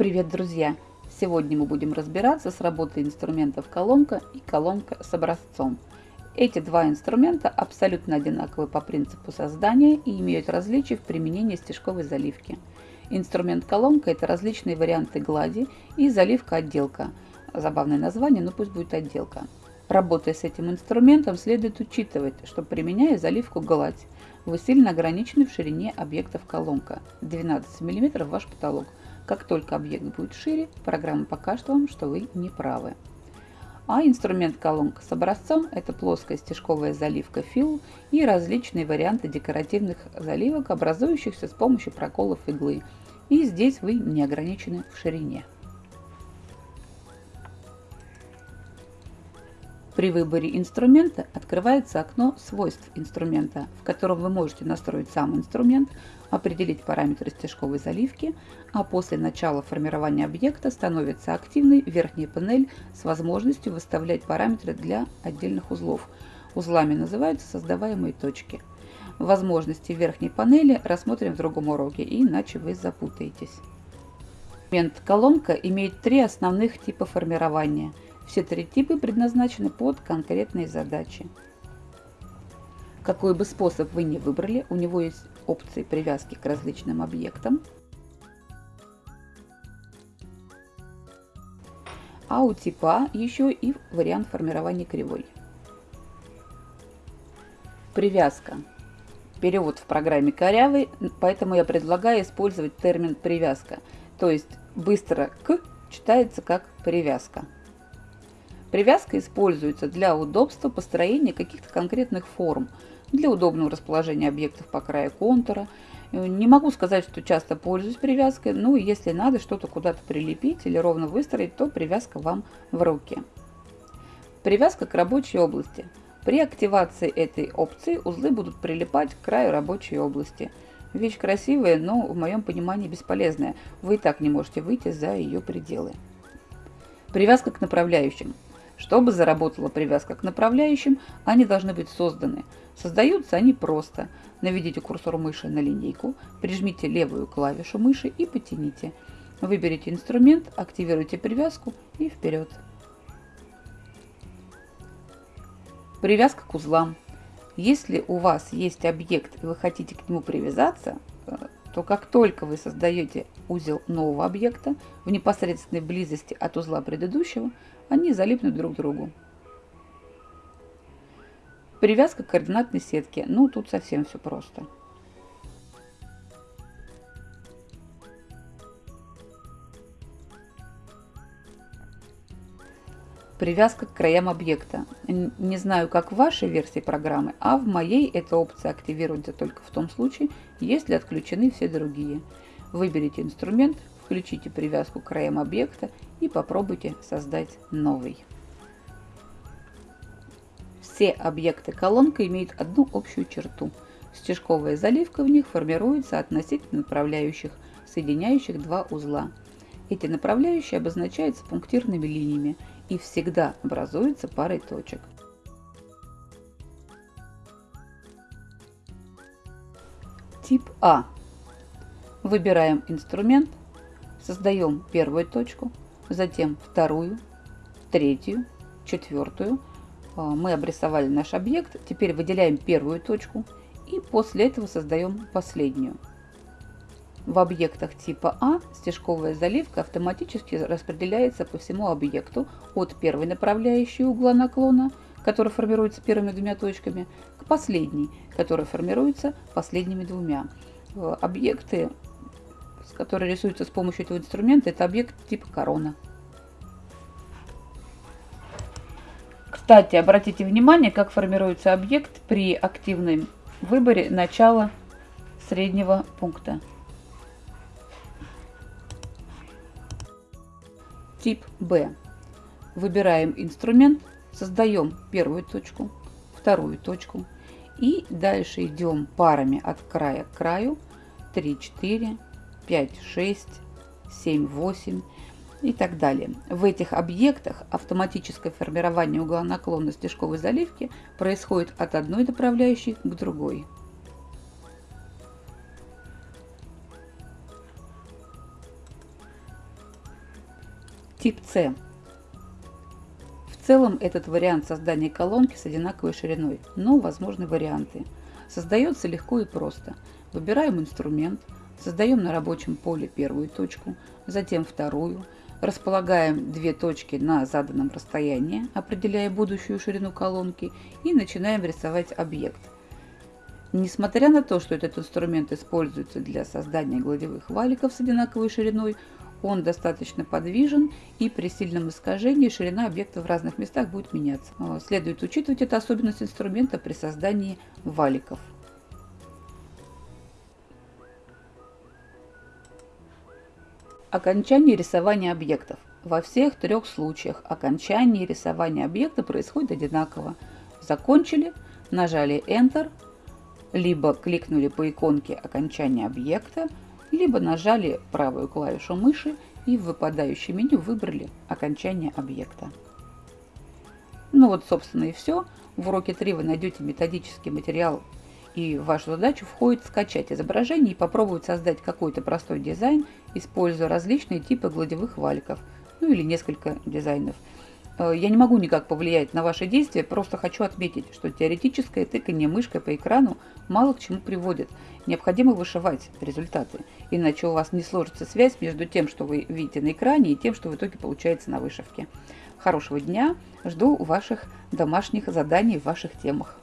Привет, друзья! Сегодня мы будем разбираться с работой инструментов колонка и колонка с образцом. Эти два инструмента абсолютно одинаковы по принципу создания и имеют различия в применении стежковой заливки. Инструмент колонка – это различные варианты глади и заливка-отделка. Забавное название, но пусть будет отделка. Работая с этим инструментом, следует учитывать, что применяя заливку гладь, вы сильно ограничены в ширине объектов колонка. 12 мм ваш потолок – как только объект будет шире, программа покажет вам, что вы не правы. А инструмент колонка с образцом – это плоская стежковая заливка фил и различные варианты декоративных заливок, образующихся с помощью проколов иглы. И здесь вы не ограничены в ширине. При выборе инструмента открывается окно свойств инструмента, в котором вы можете настроить сам инструмент, определить параметры стежковой заливки, а после начала формирования объекта становится активной верхняя панель с возможностью выставлять параметры для отдельных узлов. Узлами называются создаваемые точки. Возможности верхней панели рассмотрим в другом уроке, иначе вы запутаетесь. Инструмент колонка имеет три основных типа формирования – все три типа предназначены под конкретные задачи. Какой бы способ вы ни выбрали, у него есть опции привязки к различным объектам. А у типа еще и вариант формирования кривой. Привязка. Перевод в программе корявый, поэтому я предлагаю использовать термин привязка. То есть быстро к читается как привязка. Привязка используется для удобства построения каких-то конкретных форм, для удобного расположения объектов по краю контура. Не могу сказать, что часто пользуюсь привязкой, но если надо что-то куда-то прилепить или ровно выстроить, то привязка вам в руки. Привязка к рабочей области. При активации этой опции узлы будут прилипать к краю рабочей области. Вещь красивая, но в моем понимании бесполезная. Вы и так не можете выйти за ее пределы. Привязка к направляющим. Чтобы заработала привязка к направляющим, они должны быть созданы. Создаются они просто. Наведите курсор мыши на линейку, прижмите левую клавишу мыши и потяните. Выберите инструмент, активируйте привязку и вперед. Привязка к узлам. Если у вас есть объект и вы хотите к нему привязаться, э, то как только вы создаете узел нового объекта в непосредственной близости от узла предыдущего, они залипнут друг к другу. Привязка к координатной сетке. Ну, тут совсем все просто. Привязка к краям объекта. Не знаю, как в вашей версии программы, а в моей эта опция активируется только в том случае, если отключены все другие. Выберите инструмент, включите привязку к краям объекта и попробуйте создать новый. Все объекты колонка имеют одну общую черту. Стежковая заливка в них формируется относительно направляющих, соединяющих два узла. Эти направляющие обозначаются пунктирными линиями и всегда образуются парой точек. Тип А. Выбираем инструмент, Создаем первую точку, затем вторую, третью, четвертую. А, мы обрисовали наш объект. Теперь выделяем первую точку и после этого создаем последнюю. В объектах типа А стежковая заливка автоматически распределяется по всему объекту от первой направляющей угла наклона, которая формируется первыми двумя точками, к последней, которая формируется последними двумя. Э, объекты который рисуется с помощью этого инструмента, это объект типа корона. Кстати, обратите внимание, как формируется объект при активном выборе начала среднего пункта. Тип Б. Выбираем инструмент, создаем первую точку, вторую точку и дальше идем парами от края к краю 3, 4, 5, 6, 7, 8 и так далее. В этих объектах автоматическое формирование угла наклона стежковой заливки происходит от одной направляющей к другой. Тип С. В целом этот вариант создания колонки с одинаковой шириной, но возможны варианты. Создается легко и просто. Выбираем инструмент, создаем на рабочем поле первую точку, затем вторую, располагаем две точки на заданном расстоянии, определяя будущую ширину колонки и начинаем рисовать объект. Несмотря на то, что этот инструмент используется для создания гладевых валиков с одинаковой шириной, он достаточно подвижен и при сильном искажении ширина объекта в разных местах будет меняться. А, следует учитывать эту особенность инструмента при создании валиков. Окончание рисования объектов. Во всех трех случаях окончание рисования объекта происходит одинаково. Закончили, нажали Enter, либо кликнули по иконке окончания объекта, либо нажали правую клавишу мыши и в выпадающем меню выбрали окончание объекта. Ну вот, собственно, и все. В уроке 3 вы найдете методический материал, и в вашу задачу входит скачать изображение и попробовать создать какой-то простой дизайн, используя различные типы гладевых валиков, ну или несколько дизайнов – я не могу никак повлиять на ваши действия, просто хочу отметить, что теоретическое тыкание мышкой по экрану мало к чему приводит. Необходимо вышивать результаты, иначе у вас не сложится связь между тем, что вы видите на экране, и тем, что в итоге получается на вышивке. Хорошего дня, жду ваших домашних заданий в ваших темах.